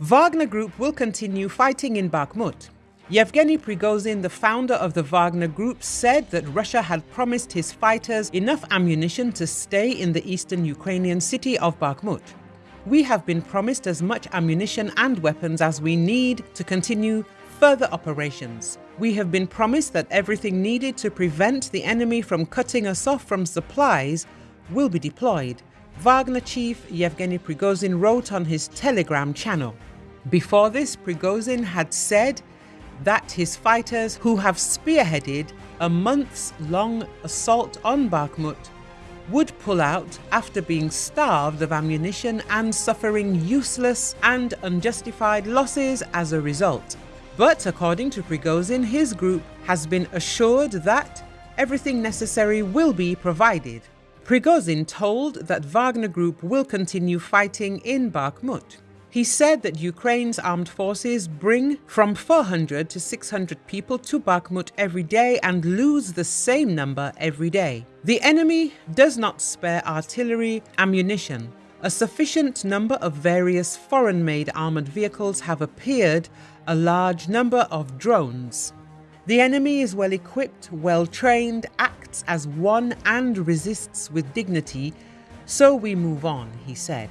Wagner Group will continue fighting in Bakhmut. Yevgeny Prigozhin, the founder of the Wagner Group, said that Russia had promised his fighters enough ammunition to stay in the eastern Ukrainian city of Bakhmut. We have been promised as much ammunition and weapons as we need to continue further operations. We have been promised that everything needed to prevent the enemy from cutting us off from supplies will be deployed. Wagner chief Yevgeny Prigozhin wrote on his Telegram channel. Before this, Prigozhin had said that his fighters, who have spearheaded a months long assault on Bakhmut, would pull out after being starved of ammunition and suffering useless and unjustified losses as a result. But according to Prigozhin, his group has been assured that everything necessary will be provided. Prigozhin told that Wagner Group will continue fighting in Bakhmut. He said that Ukraine's armed forces bring from 400 to 600 people to Bakhmut every day and lose the same number every day. The enemy does not spare artillery, ammunition. A sufficient number of various foreign-made armoured vehicles have appeared, a large number of drones. The enemy is well equipped, well trained, acts as one and resists with dignity, so we move on, he said.